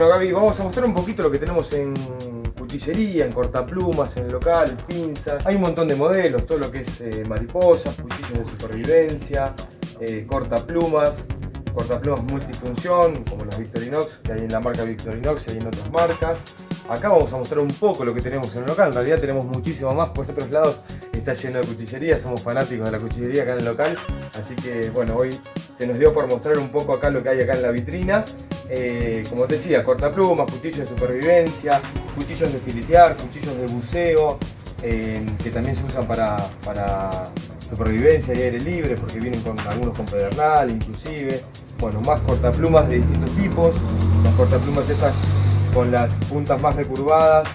Bueno Gaby, vamos a mostrar un poquito lo que tenemos en cuchillería, en cortaplumas, en el local, pinzas. Hay un montón de modelos, todo lo que es eh, mariposas, cuchillos de supervivencia, eh, cortaplumas, cortaplumas multifunción, como los Victorinox, que hay en la marca Victorinox y hay en otras marcas. Acá vamos a mostrar un poco lo que tenemos en el local, en realidad tenemos muchísimo más, por otros lados está lleno de cuchillería, somos fanáticos de la cuchillería acá en el local, así que bueno, hoy se nos dio por mostrar un poco acá lo que hay acá en la vitrina. Eh, como te decía, cortaplumas, cuchillos de supervivencia, cuchillos de filetear, cuchillos de buceo, eh, que también se usan para, para supervivencia y aire libre, porque vienen con algunos con pedernal inclusive. Bueno, más cortaplumas de distintos tipos, las cortaplumas estas con las puntas más recurvadas,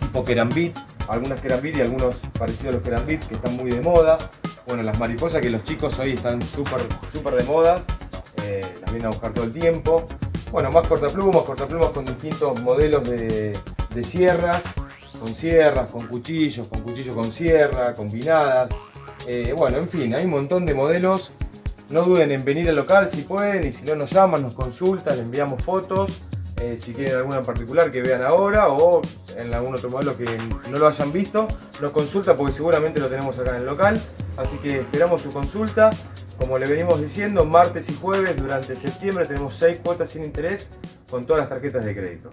tipo kerambit, algunas kerambit y algunos parecidos a los kerambit que están muy de moda. Bueno, las mariposas que los chicos hoy están súper súper de moda, eh, las vienen a buscar todo el tiempo. Bueno, más cortaplumas, cortaplumas con distintos modelos de, sierras, con sierras, con cuchillos, con cuchillos con sierra, combinadas. Eh, bueno, en fin, hay un montón de modelos. No duden en venir al local si pueden y si no nos llaman, nos consultan, les enviamos fotos. Eh, si quieren alguna en particular que vean ahora o en algún otro modelo que no lo hayan visto, nos consulta porque seguramente lo tenemos acá en el local. Así que esperamos su consulta. Como le venimos diciendo, martes y jueves durante septiembre tenemos 6 cuotas sin interés con todas las tarjetas de crédito.